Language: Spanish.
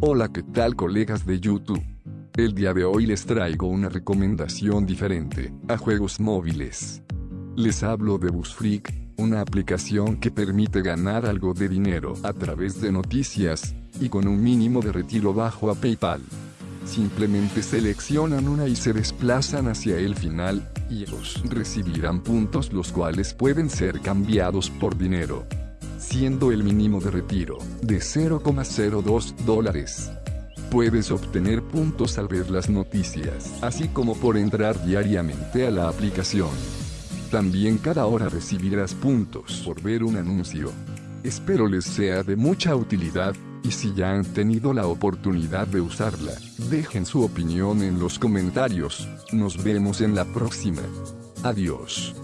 Hola qué tal colegas de YouTube. El día de hoy les traigo una recomendación diferente, a juegos móviles. Les hablo de Busfreak, una aplicación que permite ganar algo de dinero a través de noticias, y con un mínimo de retiro bajo a PayPal. Simplemente seleccionan una y se desplazan hacia el final, y ellos recibirán puntos los cuales pueden ser cambiados por dinero siendo el mínimo de retiro de 0,02 dólares. Puedes obtener puntos al ver las noticias, así como por entrar diariamente a la aplicación. También cada hora recibirás puntos por ver un anuncio. Espero les sea de mucha utilidad, y si ya han tenido la oportunidad de usarla, dejen su opinión en los comentarios. Nos vemos en la próxima. Adiós.